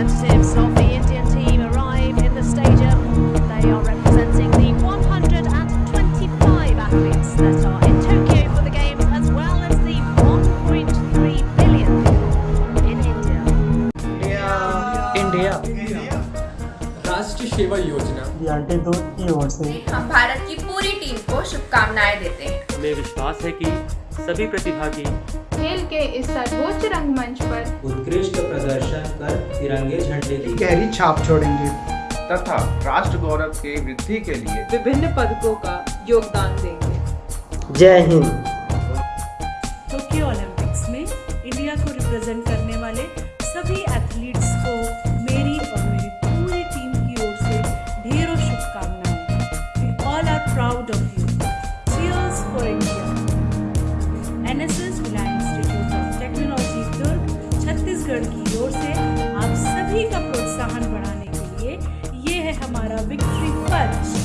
representatives of the Indian team arrive in the stadium. They are representing the 125 athletes that are in Tokyo for the games, as well as the 1.3 billion people in India. India Rashtriya Seva Yojana the aunty दूध की ओर से हम भारत की पूरी team को शुभकामनाएं देते हैं हमें विश्वास है कि सभी प्रतिभागी खेल के इस सर्वोच्च रंगमंच पर उत्कृष्ट प्रदर्शन कर तिरंगे झंडे की गहरी छाप छोड़ेंगे। तथा राष्ट्र गौरव के वृद्धि के लिए विभिन्न पदकों का योगदान देंगे। जय हिंद। टोक्यो ओलंपिक्स में इंडिया को रिप्रेजेंट करने वाले सभी एथलीट्स को मेरी और मेरी पूरी टीम की ओर से ढेरों शुभकामनाएँ। We all are proud of you cheers for India NSS Bhilai institute of technology Durg Chhattisgarh की हमारा विक्ट्री पंच